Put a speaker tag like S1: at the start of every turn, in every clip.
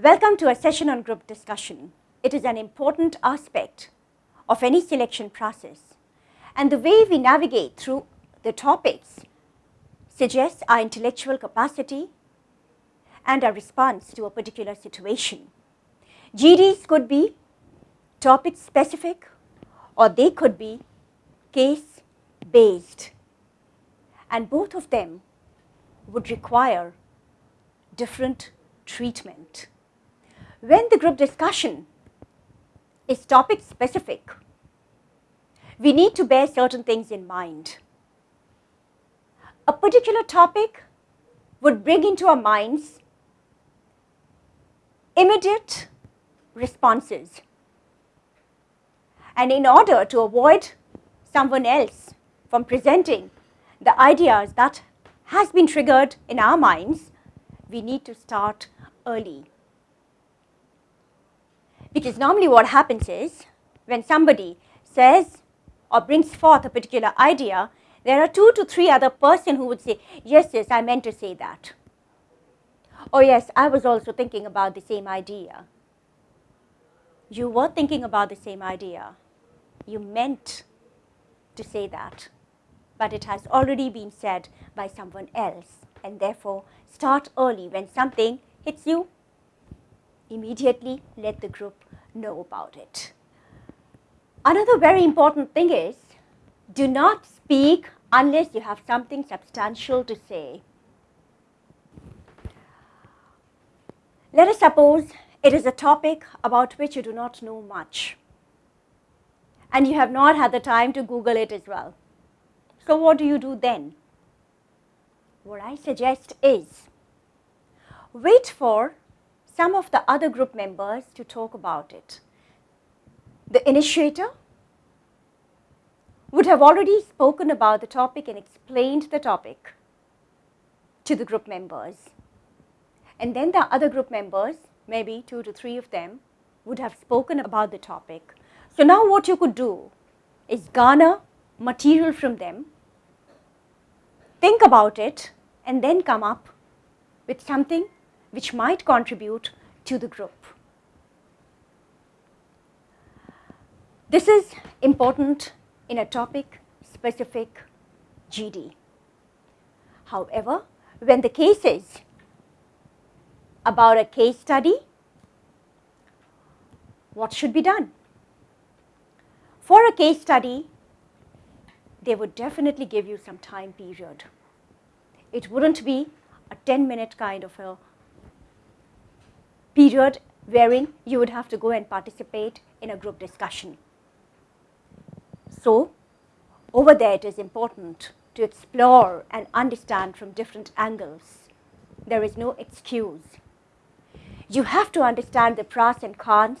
S1: Welcome to a session on group discussion. It is an important aspect of any selection process and the way we navigate through the topics suggests our intellectual capacity and our response to a particular situation. GDs could be topic specific or they could be case based and both of them would require different treatment. When the group discussion is topic specific, we need to bear certain things in mind. A particular topic would bring into our minds immediate responses. And in order to avoid someone else from presenting the ideas that has been triggered in our minds, we need to start early. Because normally what happens is when somebody says or brings forth a particular idea, there are two to three other person who would say, yes, yes, I meant to say that. Oh yes, I was also thinking about the same idea. You were thinking about the same idea. You meant to say that, but it has already been said by someone else and therefore start early when something hits you immediately let the group know about it. Another very important thing is do not speak unless you have something substantial to say. Let us suppose it is a topic about which you do not know much and you have not had the time to Google it as well. So what do you do then? What I suggest is wait for some of the other group members to talk about it. The initiator would have already spoken about the topic and explained the topic to the group members. And then the other group members, maybe two to three of them, would have spoken about the topic. So now what you could do is garner material from them, think about it, and then come up with something which might contribute to the group. This is important in a topic specific GD. However, when the case is about a case study, what should be done? For a case study, they would definitely give you some time period. It wouldn't be a 10 minute kind of a period wherein you would have to go and participate in a group discussion. So, over there it is important to explore and understand from different angles. There is no excuse. You have to understand the pros and cons.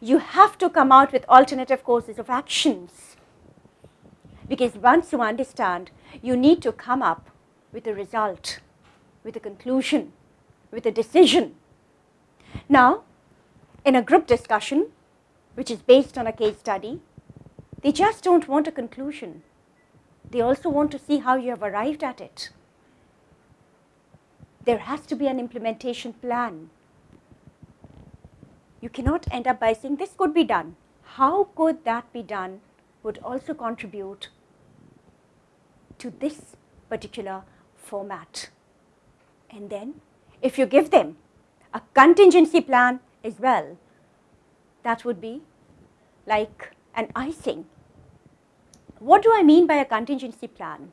S1: You have to come out with alternative courses of actions. Because once you understand, you need to come up with a result, with a conclusion, with a decision now, in a group discussion, which is based on a case study, they just don't want a conclusion. They also want to see how you have arrived at it. There has to be an implementation plan. You cannot end up by saying this could be done. How could that be done would also contribute to this particular format. And then if you give them a contingency plan as well. That would be like an icing. What do I mean by a contingency plan?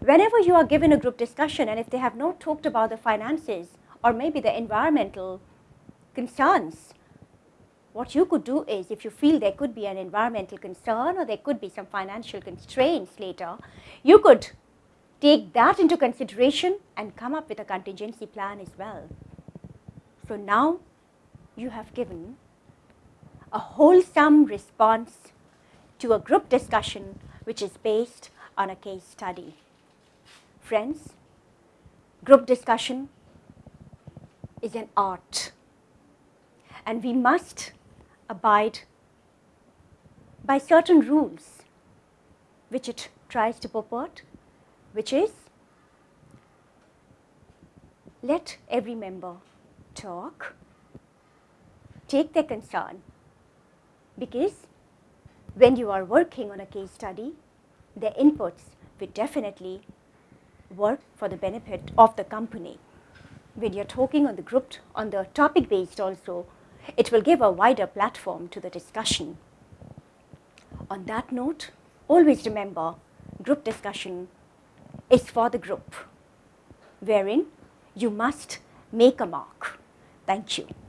S1: Whenever you are given a group discussion and if they have not talked about the finances or maybe the environmental concerns, what you could do is if you feel there could be an environmental concern or there could be some financial constraints later, you could take that into consideration and come up with a contingency plan as well. So now you have given a wholesome response to a group discussion which is based on a case study. Friends, group discussion is an art and we must abide by certain rules which it tries to purport, which is let every member talk take their concern because when you are working on a case study, their inputs will definitely work for the benefit of the company. When you're talking on the group, on the topic based also, it will give a wider platform to the discussion. On that note, always remember group discussion is for the group, wherein you must make a mark. Thank you.